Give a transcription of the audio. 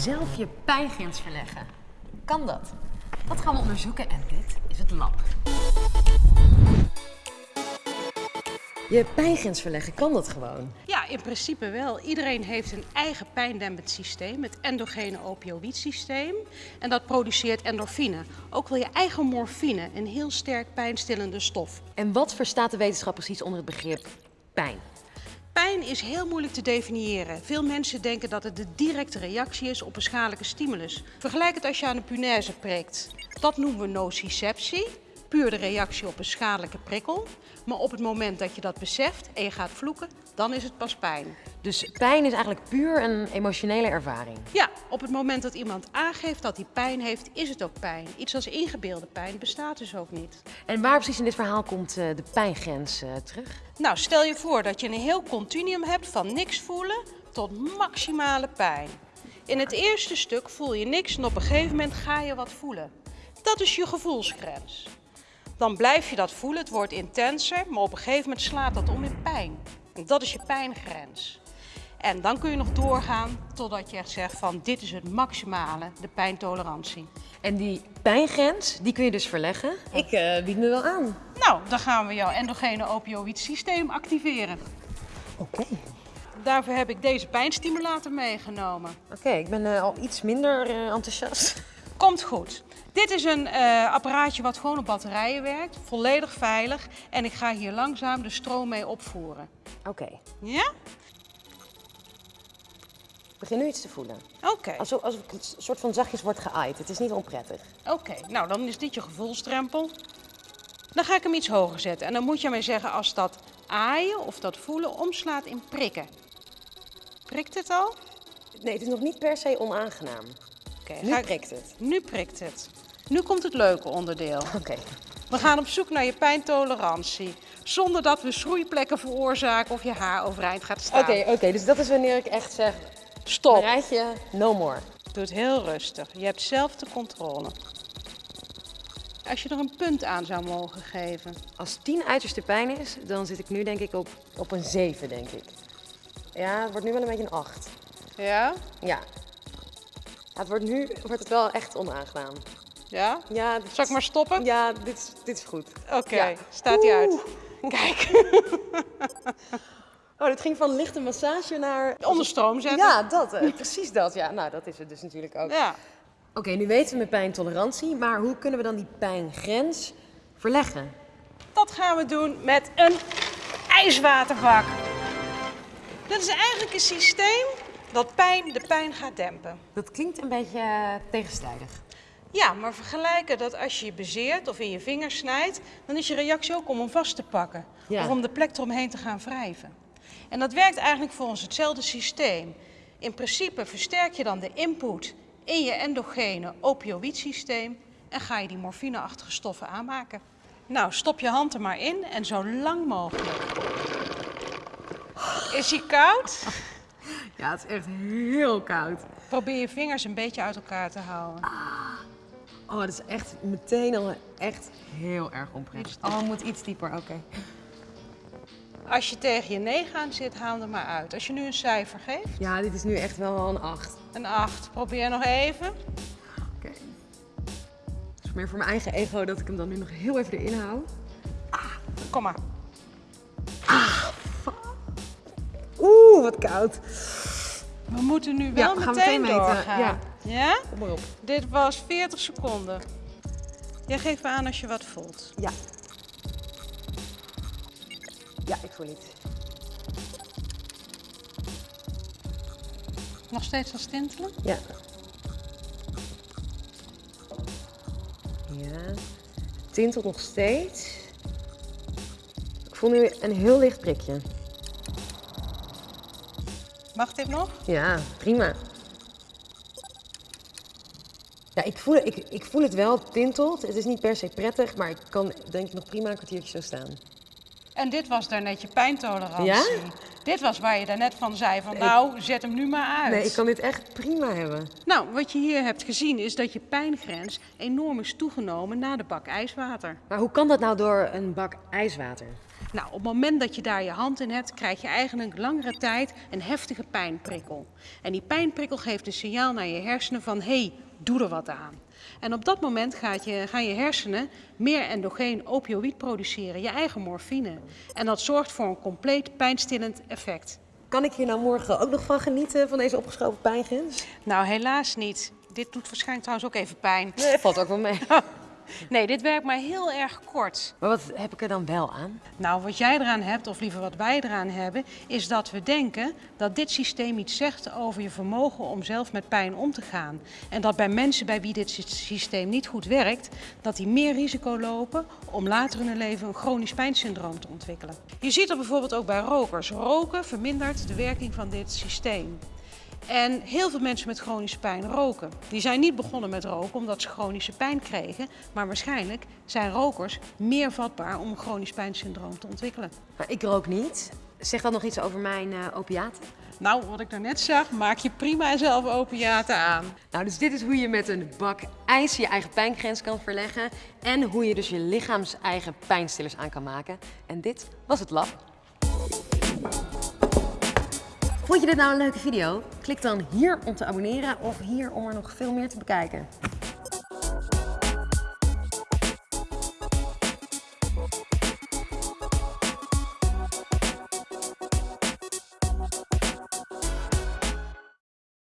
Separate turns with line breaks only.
zelf je pijngrens verleggen. Kan dat? Dat gaan we onderzoeken en dit is het lab. Je pijngrens verleggen, kan dat gewoon?
Ja, in principe wel. Iedereen heeft een eigen pijndempend systeem, het endogene opioïdsysteem. En dat produceert endorfine. Ook wel je eigen morfine, een heel sterk pijnstillende stof.
En wat verstaat de wetenschap precies onder het begrip pijn?
Pijn is heel moeilijk te definiëren. Veel mensen denken dat het de directe reactie is op een schadelijke stimulus. Vergelijk het als je aan een punaise prikt. Dat noemen we nociceptie, puur de reactie op een schadelijke prikkel. Maar op het moment dat je dat beseft en je gaat vloeken, dan is het pas pijn.
Dus pijn is eigenlijk puur een emotionele ervaring.
Ja, op het moment dat iemand aangeeft dat hij pijn heeft, is het ook pijn. Iets als ingebeelde pijn bestaat dus ook niet.
En waar precies in dit verhaal komt eh, de pijngrens eh, terug?
Nou, stel je voor dat je een heel continuum hebt van niks voelen tot maximale pijn. In het eerste stuk voel je niks en op een gegeven moment ga je wat voelen. Dat is je gevoelsgrens. Dan blijf je dat voelen, het wordt intenser, maar op een gegeven moment slaat dat om in pijn. En dat is je pijngrens. En dan kun je nog doorgaan totdat je echt zegt van dit is het maximale, de pijntolerantie.
En die pijngrens, die kun je dus verleggen. Ik eh, bied me wel aan.
Nou, dan gaan we jouw endogene opioïd systeem activeren.
Oké.
Daarvoor heb ik deze pijnstimulator meegenomen.
Oké, ik ben eh, al iets minder eh, enthousiast.
Komt goed. Dit is een eh, apparaatje wat gewoon op batterijen werkt, volledig veilig. En ik ga hier langzaam de stroom mee opvoeren.
Oké,
Ja?
Begin nu iets te voelen.
Oké.
Alsof, alsof ik een soort van zachtjes word geaaid. Het is niet onprettig.
Oké, nou dan is dit je gevoelsdrempel. Dan ga ik hem iets hoger zetten. En dan moet je mij zeggen als dat aaien of dat voelen omslaat in prikken. Prikt het al?
Nee, het is nog niet per se onaangenaam.
Oké,
Nu
ik-
prikt het.
Nu prikt het. Nu komt het leuke onderdeel.
Oké.
We gaan op zoek naar je pijntolerantie. Zonder dat we schroeiplekken veroorzaken of je haar overeind gaat staan.
Oké, oké. Dus dat is wanneer ik echt zeg,
Stop.
Marijtje, no more.
Doe het heel rustig. Je hebt zelf de controle. Als je er een punt aan zou mogen geven.
Als 10 uiterste pijn is, dan zit ik nu denk ik op, op een 7, denk ik. Ja, het wordt nu wel een beetje een 8.
Ja?
Ja. Het wordt nu wordt het wel echt onaangenaam.
Ja?
Ja, dit,
Zal ik maar stoppen?
Ja, dit is, dit is goed.
Oké,
Ja.
staat hij uit. Kijk,
Dit ging van lichte massage naar...
onder stroom zetten.
Ja, dat. eh, precies dat. Ja, nou, dat is het dus natuurlijk ook.
Ja.
Oké, nu weten we met pijntolerantie, maar hoe kunnen we dan die pijngrens verleggen?
Dat gaan we doen met een ijswaterbak. Dat is eigenlijk een systeem dat pijn de pijn gaat dempen.
Dat klinkt een beetje eh, tegenstrijdig.
Ja, maar vergelijken dat als je je bezeert of in je vingers snijdt, dan is je reactie ook om hem vast te pakken.
Ja.
Of om de plek eromheen te gaan wrijven. En dat werkt eigenlijk voor ons hetzelfde systeem. In principe versterk je dan de input in je endogene opioïdsysteem en ga je die morfineachtige stoffen aanmaken. Nou, stop je hand er maar in en zo lang mogelijk. Is hij koud?
Ja, het is echt heel koud.
Probeer je vingers een beetje uit elkaar te houden.
Oh, dat is echt meteen al echt heel erg onprettig. Oh, moet iets dieper, oké.
Als je tegen je 9 aan zit, haal hem er maar uit. Als je nu een cijfer geeft,
Ja, dit is nu echt wel een 8.
een 8. Probeer nog even.
Oké. Het is meer voor mijn eigen ego dat ik hem dan nu nog heel even erin hou.
Kom maar.
Oeh, wat koud.
We moeten nu wel
we gaan
meteen,
meteen
doorgaan.
ja.
ja?
Kom maar op.
Dit was 40 seconden. Jij geeft me aan als je wat voelt.
Ja. Ja, ik voel iets.
Nog steeds wat stintelen?
Ja. Ja. Tintelt nog steeds. Ik voel nu een heel licht prikje.
Mag dit nog?
Ja, prima. Ja, ik voel, ik, ik voel het wel, het tintelt. Het is niet per se prettig, maar ik kan denk ik nog prima een kwartiertje zo staan.
En dit was daarnet je pijntolerantie.
Ja?
Dit was waar je daarnet van zei van nou, zet hem nu maar uit.
Nee, ik kan dit echt prima hebben.
Nou, wat je hier hebt gezien is dat je pijngrens enorm is toegenomen na de bak ijswater.
Maar hoe kan dat nou door een bak ijswater?
Nou, op het moment dat je daar je hand in hebt, krijg je eigenlijk langere tijd een heftige pijnprikkel. En die pijnprikkel geeft een signaal naar je hersenen van hé, hey, doe er wat aan. En op dat moment gaat je, gaan je hersenen meer endogeen opioïd produceren, je eigen morfine. En dat zorgt voor een compleet pijnstillend effect.
Kan ik hier nou morgen ook nog van genieten van deze opgeschoven pijngrens?
Nou, helaas niet. Dit doet waarschijnlijk trouwens ook even pijn.
Nee, valt ook wel mee.
Nee, dit werkt maar heel erg kort.
Maar wat heb ik er dan wel aan?
Nou, wat jij eraan hebt, of liever wat wij eraan hebben, is dat we denken dat dit systeem iets zegt over je vermogen om zelf met pijn om te gaan. En dat bij mensen bij wie dit systeem niet goed werkt, dat die meer risico lopen om later in hun leven een chronisch pijnsyndroom te ontwikkelen. Je ziet dat bijvoorbeeld ook bij rokers. Roken vermindert de werking van dit systeem. En heel veel mensen met chronische pijn roken. Die zijn niet begonnen met roken omdat ze chronische pijn kregen, maar waarschijnlijk zijn rokers meer vatbaar om een chronisch pijnsyndroom te ontwikkelen.
Maar ik rook niet. Zegt dat nog iets over mijn uh, opiaten?
Nou, wat ik daarnet zag, maak je prima zelf opiaten aan.
Nou, dus dit is hoe je met een bak ijs je eigen pijngrens kan verleggen en hoe je dus je lichaams eigen pijnstillers aan kan maken. En dit was het lab. Vond je dit nou een leuke video? Klik dan hier om te abonneren of hier om er nog veel meer te bekijken.